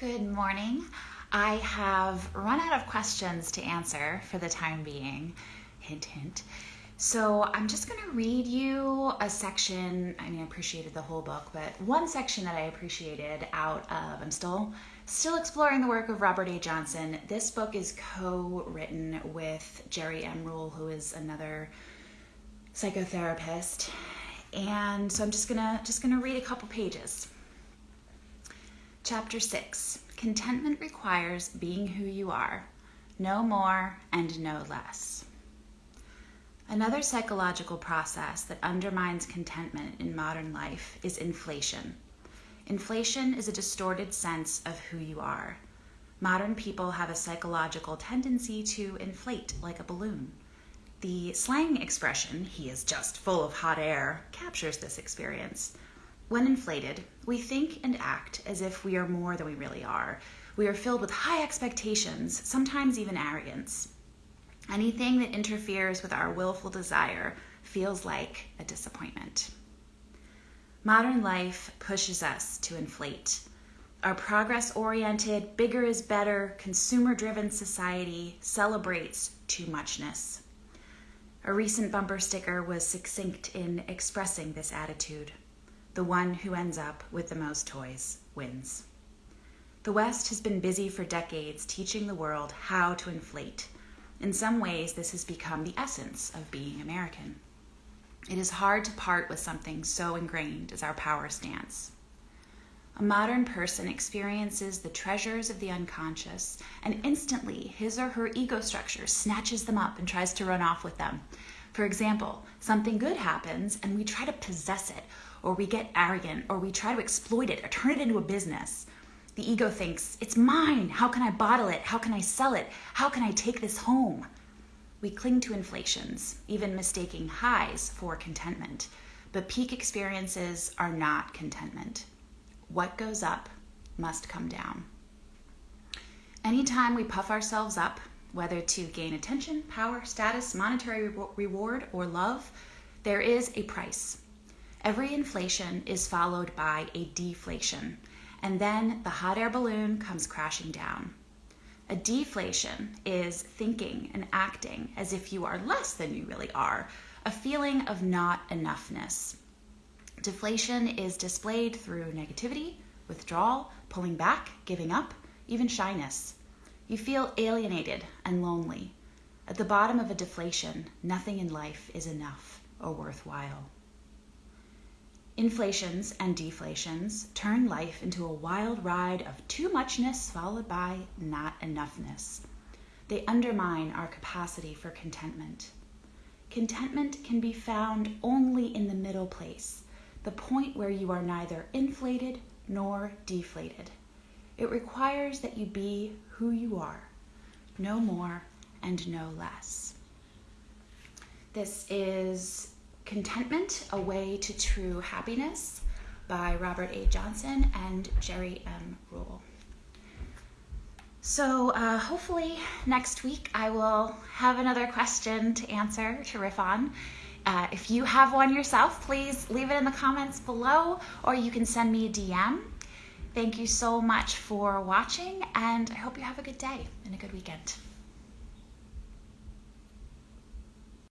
Good morning. I have run out of questions to answer for the time being. Hint, hint. So I'm just going to read you a section. I mean, I appreciated the whole book, but one section that I appreciated out of. I'm still still exploring the work of Robert A. Johnson. This book is co-written with Jerry M. Ruhl, who is another psychotherapist, and so I'm just gonna just gonna read a couple pages. Chapter six: Contentment requires being who you are, no more and no less. Another psychological process that undermines contentment in modern life is inflation. Inflation is a distorted sense of who you are. Modern people have a psychological tendency to inflate like a balloon. The slang expression, he is just full of hot air, captures this experience. When inflated, we think and act as if we are more than we really are. We are filled with high expectations, sometimes even arrogance. Anything that interferes with our willful desire feels like a disappointment. Modern life pushes us to inflate. Our progress oriented, bigger is better, consumer driven society celebrates too muchness. A recent bumper sticker was succinct in expressing this attitude. The one who ends up with the most toys wins. The West has been busy for decades teaching the world how to inflate in some ways, this has become the essence of being American. It is hard to part with something so ingrained as our power stance. A modern person experiences the treasures of the unconscious, and instantly his or her ego structure snatches them up and tries to run off with them. For example, something good happens and we try to possess it, or we get arrogant, or we try to exploit it, or turn it into a business. The ego thinks, it's mine. How can I bottle it? How can I sell it? How can I take this home? We cling to inflations, even mistaking highs for contentment. But peak experiences are not contentment. What goes up must come down. Anytime we puff ourselves up, whether to gain attention, power, status, monetary reward, or love, there is a price. Every inflation is followed by a deflation, and then the hot air balloon comes crashing down. A deflation is thinking and acting as if you are less than you really are, a feeling of not enoughness. Deflation is displayed through negativity, withdrawal, pulling back, giving up, even shyness. You feel alienated and lonely. At the bottom of a deflation, nothing in life is enough or worthwhile. Inflations and deflations turn life into a wild ride of too muchness followed by not enoughness. They undermine our capacity for contentment. Contentment can be found only in the middle place, the point where you are neither inflated nor deflated. It requires that you be who you are, no more and no less. This is Contentment, A Way to True Happiness by Robert A. Johnson and Jerry M. Ruhl. So, uh, hopefully, next week I will have another question to answer to riff on. Uh, if you have one yourself, please leave it in the comments below or you can send me a DM. Thank you so much for watching, and I hope you have a good day and a good weekend.